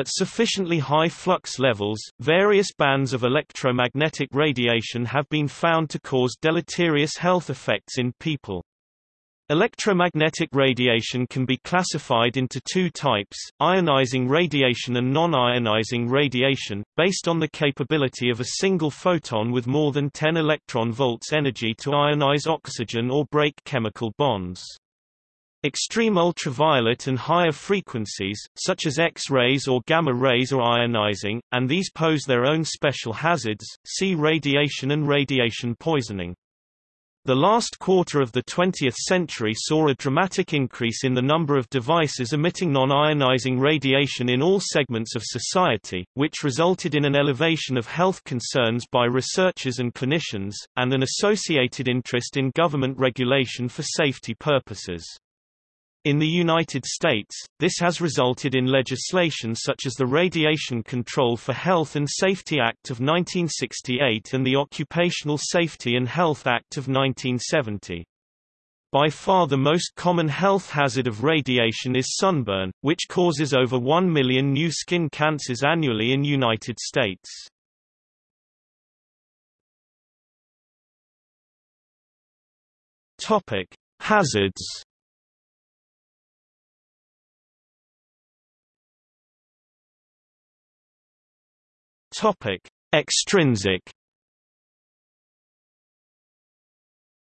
At sufficiently high flux levels, various bands of electromagnetic radiation have been found to cause deleterious health effects in people. Electromagnetic radiation can be classified into two types, ionizing radiation and non-ionizing radiation, based on the capability of a single photon with more than 10 electron volts energy to ionize oxygen or break chemical bonds. Extreme ultraviolet and higher frequencies, such as X-rays or gamma rays are ionizing, and these pose their own special hazards, see radiation and radiation poisoning. The last quarter of the 20th century saw a dramatic increase in the number of devices emitting non-ionizing radiation in all segments of society, which resulted in an elevation of health concerns by researchers and clinicians, and an associated interest in government regulation for safety purposes. In the United States, this has resulted in legislation such as the Radiation Control for Health and Safety Act of 1968 and the Occupational Safety and Health Act of 1970. By far the most common health hazard of radiation is sunburn, which causes over 1 million new skin cancers annually in United States. Topic: Hazards Topic: Extrinsic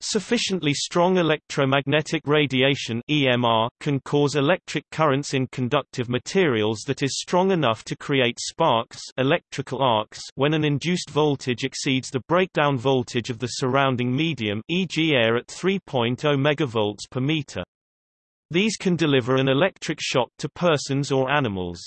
Sufficiently strong electromagnetic radiation EMR can cause electric currents in conductive materials that is strong enough to create sparks electrical arcs when an induced voltage exceeds the breakdown voltage of the surrounding medium e.g. air at 3.0 MV per meter. These can deliver an electric shock to persons or animals.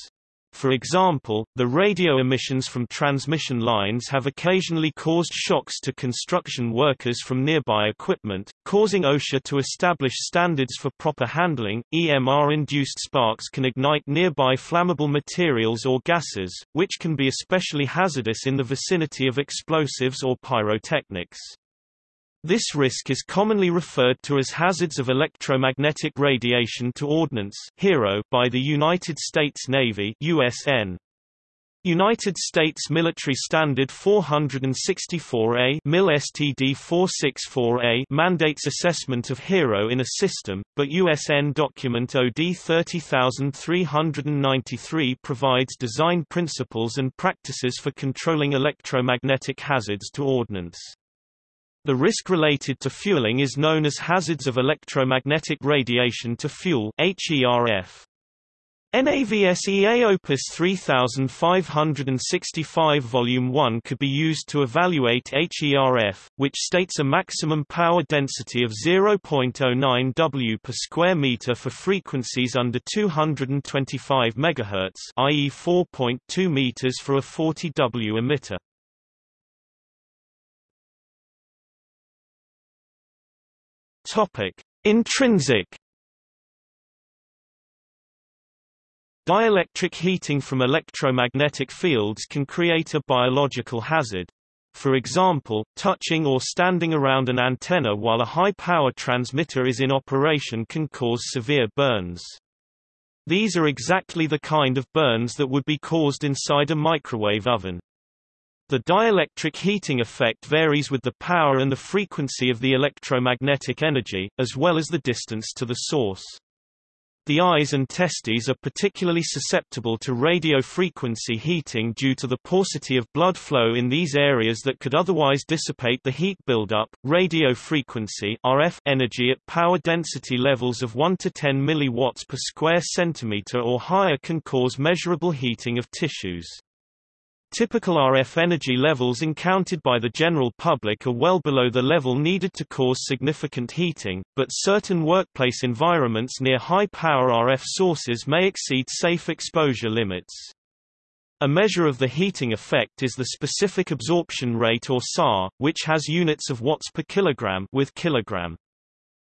For example, the radio emissions from transmission lines have occasionally caused shocks to construction workers from nearby equipment, causing OSHA to establish standards for proper handling. EMR-induced sparks can ignite nearby flammable materials or gases, which can be especially hazardous in the vicinity of explosives or pyrotechnics. This risk is commonly referred to as hazards of electromagnetic radiation to ordnance HERO by the United States Navy USN. United States Military Standard 464A MIL STD 464A mandates assessment of HERO in a system, but USN document OD 30393 provides design principles and practices for controlling electromagnetic hazards to ordnance. The risk related to fueling is known as hazards of electromagnetic radiation to fuel HERF. NAVSEA Opus 3565 Volume 1 could be used to evaluate HERF, which states a maximum power density of 0.09 W per square meter for frequencies under 225 MHz, i.e. 4.2 meters for a 40 W emitter. Topic: Intrinsic Dielectric heating from electromagnetic fields can create a biological hazard. For example, touching or standing around an antenna while a high-power transmitter is in operation can cause severe burns. These are exactly the kind of burns that would be caused inside a microwave oven. The dielectric heating effect varies with the power and the frequency of the electromagnetic energy, as well as the distance to the source. The eyes and testes are particularly susceptible to radio frequency heating due to the paucity of blood flow in these areas that could otherwise dissipate the heat buildup. Radio frequency RF energy at power density levels of 1 to 10 milliwatts per square centimeter or higher can cause measurable heating of tissues. Typical RF energy levels encountered by the general public are well below the level needed to cause significant heating, but certain workplace environments near high-power RF sources may exceed safe exposure limits. A measure of the heating effect is the specific absorption rate or SAR, which has units of watts per kilogram with kilogram.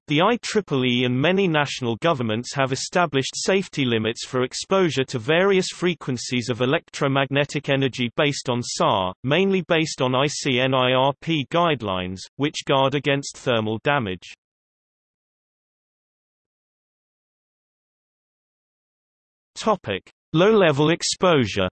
The IEEE and many national governments have established safety limits for exposure to various frequencies of electromagnetic energy based on SAR, mainly based on ICNIRP guidelines, which guard against thermal damage. Low-level exposure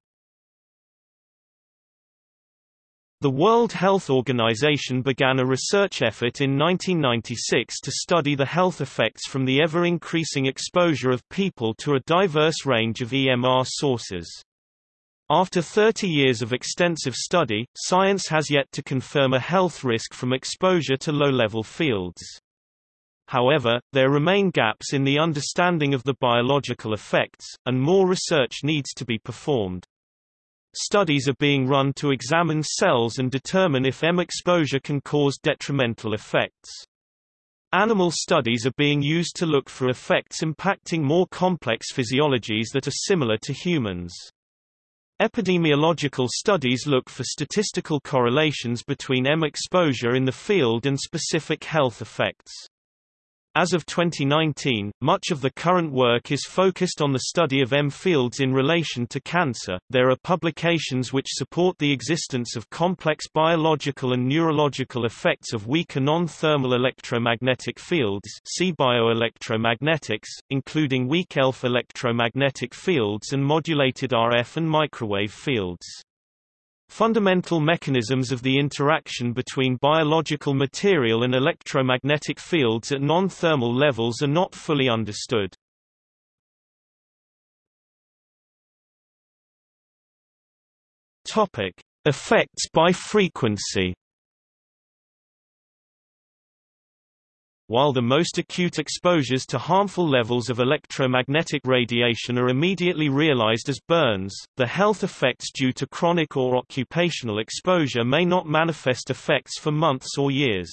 The World Health Organization began a research effort in 1996 to study the health effects from the ever-increasing exposure of people to a diverse range of EMR sources. After 30 years of extensive study, science has yet to confirm a health risk from exposure to low-level fields. However, there remain gaps in the understanding of the biological effects, and more research needs to be performed. Studies are being run to examine cells and determine if EM exposure can cause detrimental effects. Animal studies are being used to look for effects impacting more complex physiologies that are similar to humans. Epidemiological studies look for statistical correlations between EM exposure in the field and specific health effects. As of 2019, much of the current work is focused on the study of EM fields in relation to cancer. There are publications which support the existence of complex biological and neurological effects of weaker non-thermal electromagnetic fields, see bioelectromagnetics, including weak ELF electromagnetic fields and modulated RF and microwave fields. Fundamental mechanisms of the interaction between biological material and electromagnetic fields at non-thermal levels are not fully understood. Topic: Effects by frequency. While the most acute exposures to harmful levels of electromagnetic radiation are immediately realized as burns, the health effects due to chronic or occupational exposure may not manifest effects for months or years.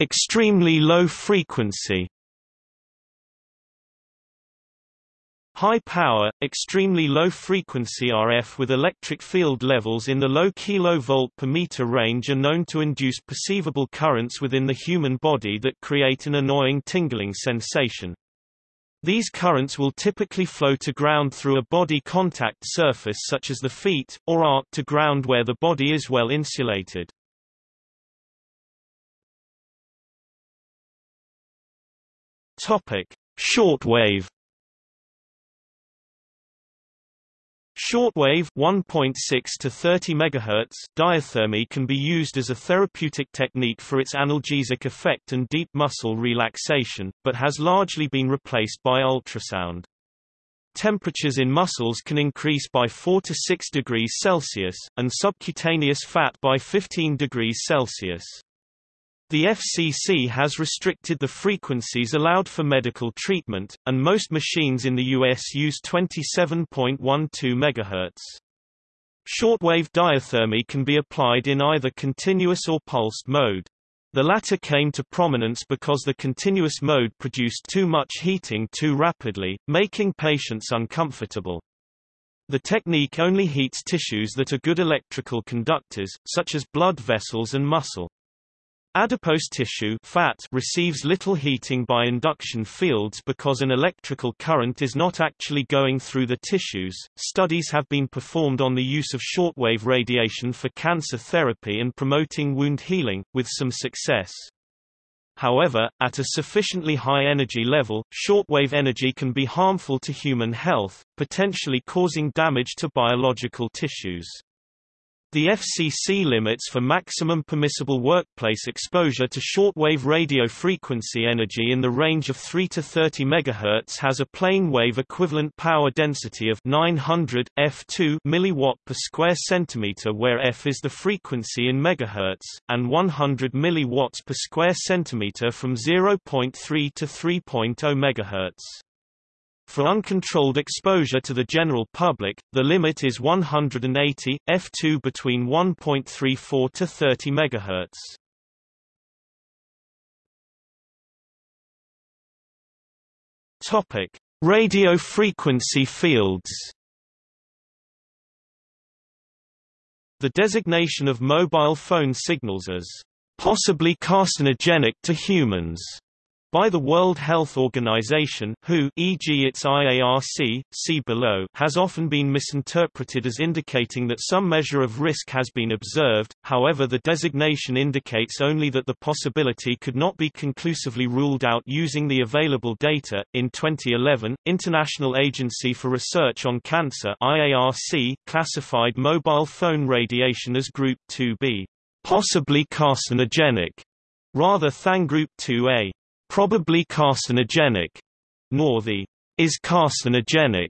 Extremely low frequency High power, extremely low frequency RF with electric field levels in the low kV per meter range are known to induce perceivable currents within the human body that create an annoying tingling sensation. These currents will typically flow to ground through a body contact surface such as the feet, or arc to ground where the body is well insulated. Shortwave Shortwave 1.6 to 30 MHz diathermy can be used as a therapeutic technique for its analgesic effect and deep muscle relaxation, but has largely been replaced by ultrasound. Temperatures in muscles can increase by 4 to 6 degrees Celsius, and subcutaneous fat by 15 degrees Celsius. The FCC has restricted the frequencies allowed for medical treatment, and most machines in the U.S. use 27.12 MHz. Shortwave diathermy can be applied in either continuous or pulsed mode. The latter came to prominence because the continuous mode produced too much heating too rapidly, making patients uncomfortable. The technique only heats tissues that are good electrical conductors, such as blood vessels and muscle. Adipose tissue fat receives little heating by induction fields because an electrical current is not actually going through the tissues. Studies have been performed on the use of shortwave radiation for cancer therapy and promoting wound healing, with some success. However, at a sufficiently high energy level, shortwave energy can be harmful to human health, potentially causing damage to biological tissues. The FCC limits for maximum permissible workplace exposure to shortwave radio frequency energy in the range of 3 to 30 MHz has a plane wave equivalent power density of 900 f2 milliwatt per square centimeter where f is the frequency in megahertz and 100 milliwatts per square centimeter from 0.3 to 3.0 MHz. For uncontrolled exposure to the general public, the limit is 180 f2 between 1.34 to 30 MHz. Topic: Radio frequency fields. The designation of mobile phone signals as possibly carcinogenic to humans by the World Health Organization WHO e.g. its IARC, see below has often been misinterpreted as indicating that some measure of risk has been observed, however the designation indicates only that the possibility could not be conclusively ruled out using the available data. In 2011, International Agency for Research on Cancer IARC classified mobile phone radiation as Group 2b, possibly carcinogenic, rather than Group 2a probably carcinogenic, nor the is carcinogenic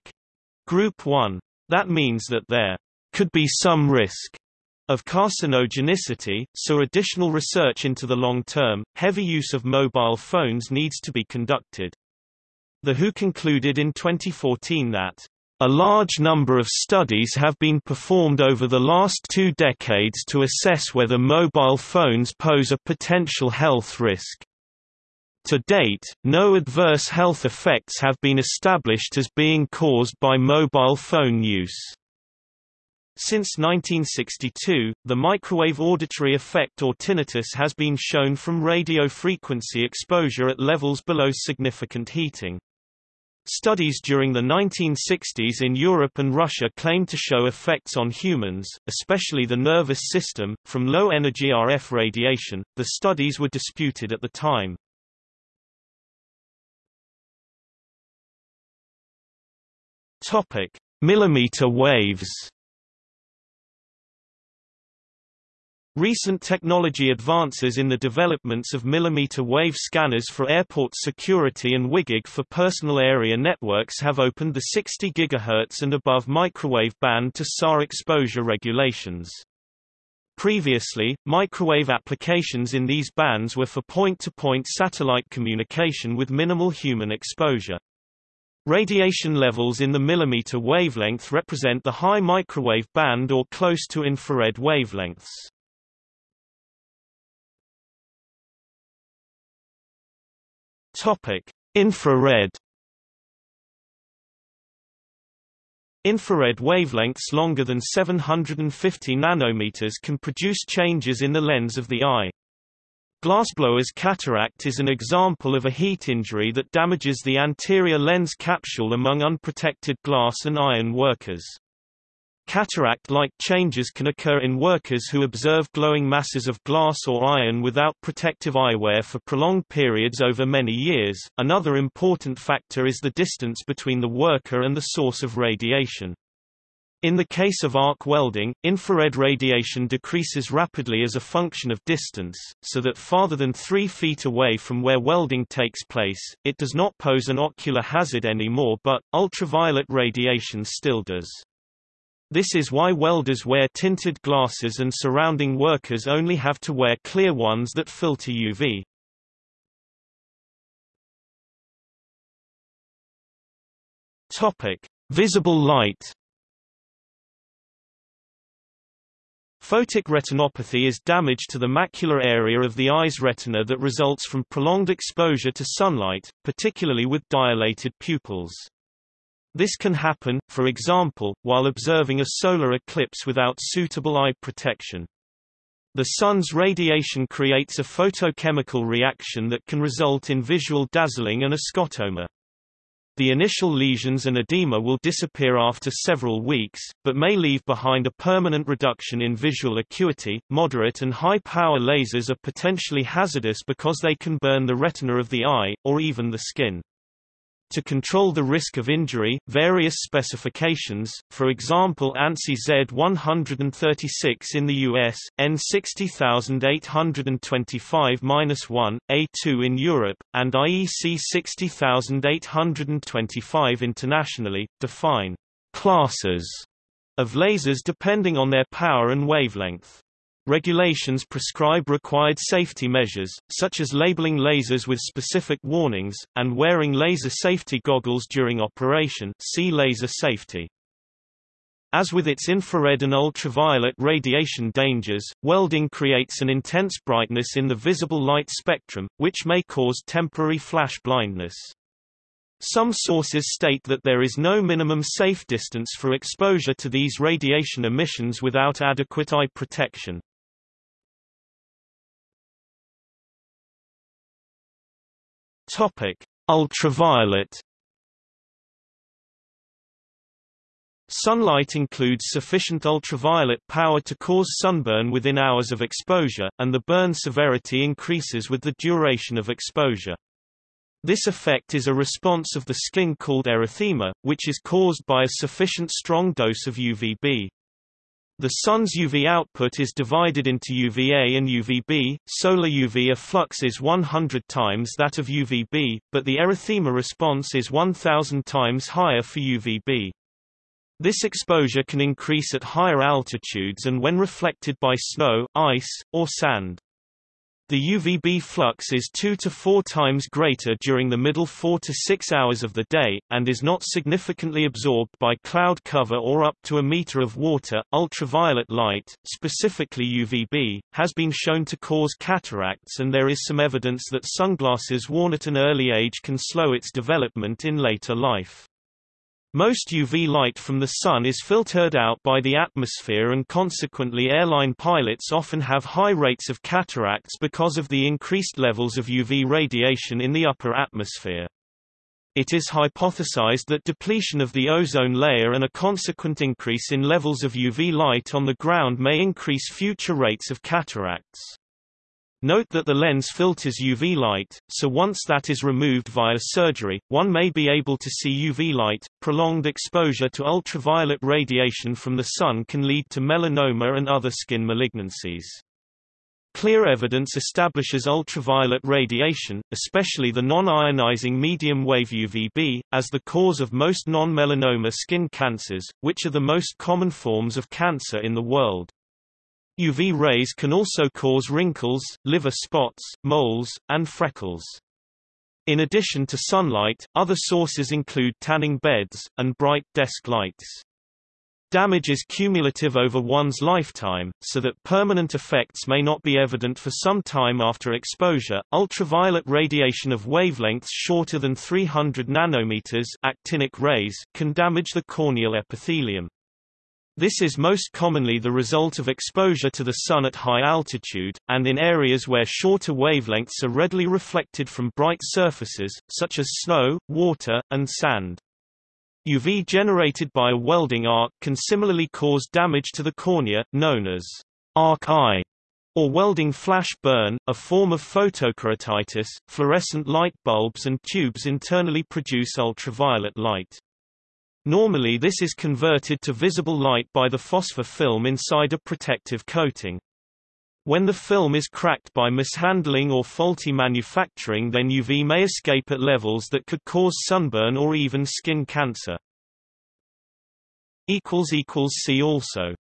group 1. That means that there could be some risk of carcinogenicity, so additional research into the long-term, heavy use of mobile phones needs to be conducted. The WHO concluded in 2014 that a large number of studies have been performed over the last two decades to assess whether mobile phones pose a potential health risk. To date, no adverse health effects have been established as being caused by mobile phone use. Since 1962, the microwave auditory effect or tinnitus has been shown from radio frequency exposure at levels below significant heating. Studies during the 1960s in Europe and Russia claimed to show effects on humans, especially the nervous system, from low-energy RF radiation. The studies were disputed at the time. Topic: Millimeter waves. Recent technology advances in the developments of millimeter wave scanners for airport security and WiGig for personal area networks have opened the 60 GHz and above microwave band to SAR exposure regulations. Previously, microwave applications in these bands were for point-to-point -point satellite communication with minimal human exposure. Radiation levels in the millimeter wavelength represent the high microwave band or close to infrared wavelengths. Topic: Infrared Infrared wavelengths longer than 750 nanometers can produce changes in the lens of the eye. Glassblower's cataract is an example of a heat injury that damages the anterior lens capsule among unprotected glass and iron workers. Cataract-like changes can occur in workers who observe glowing masses of glass or iron without protective eyewear for prolonged periods over many years. Another important factor is the distance between the worker and the source of radiation. In the case of arc welding, infrared radiation decreases rapidly as a function of distance, so that farther than 3 feet away from where welding takes place, it does not pose an ocular hazard anymore but, ultraviolet radiation still does. This is why welders wear tinted glasses and surrounding workers only have to wear clear ones that filter UV. Topic: Visible light Photic retinopathy is damage to the macular area of the eye's retina that results from prolonged exposure to sunlight, particularly with dilated pupils. This can happen, for example, while observing a solar eclipse without suitable eye protection. The sun's radiation creates a photochemical reaction that can result in visual dazzling and a scotoma. The initial lesions and edema will disappear after several weeks, but may leave behind a permanent reduction in visual acuity. Moderate and high power lasers are potentially hazardous because they can burn the retina of the eye, or even the skin. To control the risk of injury, various specifications, for example ANSI Z136 in the US, EN60825-1, A2 in Europe, and IEC 60825 internationally, define classes of lasers depending on their power and wavelength. Regulations prescribe required safety measures, such as labeling lasers with specific warnings, and wearing laser safety goggles during operation see laser safety. As with its infrared and ultraviolet radiation dangers, welding creates an intense brightness in the visible light spectrum, which may cause temporary flash blindness. Some sources state that there is no minimum safe distance for exposure to these radiation emissions without adequate eye protection. Topic: Ultraviolet Sunlight includes sufficient ultraviolet power to cause sunburn within hours of exposure, and the burn severity increases with the duration of exposure. This effect is a response of the skin called erythema, which is caused by a sufficient strong dose of UVB. The sun's UV output is divided into UVA and UVB. Solar UVA flux is 100 times that of UVB, but the erythema response is 1000 times higher for UVB. This exposure can increase at higher altitudes and when reflected by snow, ice, or sand. The UVB flux is 2 to 4 times greater during the middle 4 to 6 hours of the day, and is not significantly absorbed by cloud cover or up to a meter of water. Ultraviolet light, specifically UVB, has been shown to cause cataracts, and there is some evidence that sunglasses worn at an early age can slow its development in later life. Most UV light from the sun is filtered out by the atmosphere and consequently airline pilots often have high rates of cataracts because of the increased levels of UV radiation in the upper atmosphere. It is hypothesized that depletion of the ozone layer and a consequent increase in levels of UV light on the ground may increase future rates of cataracts. Note that the lens filters UV light, so once that is removed via surgery, one may be able to see UV light. Prolonged exposure to ultraviolet radiation from the sun can lead to melanoma and other skin malignancies. Clear evidence establishes ultraviolet radiation, especially the non-ionizing medium-wave UVB, as the cause of most non-melanoma skin cancers, which are the most common forms of cancer in the world. UV rays can also cause wrinkles, liver spots, moles, and freckles. In addition to sunlight, other sources include tanning beds, and bright desk lights. Damage is cumulative over one's lifetime, so that permanent effects may not be evident for some time after exposure. Ultraviolet radiation of wavelengths shorter than 300 nanometers actinic rays can damage the corneal epithelium. This is most commonly the result of exposure to the sun at high altitude, and in areas where shorter wavelengths are readily reflected from bright surfaces, such as snow, water, and sand. UV generated by a welding arc can similarly cause damage to the cornea, known as arc eye, or welding flash burn, a form of photokeratitis. Fluorescent light bulbs and tubes internally produce ultraviolet light. Normally this is converted to visible light by the phosphor film inside a protective coating. When the film is cracked by mishandling or faulty manufacturing then UV may escape at levels that could cause sunburn or even skin cancer. See also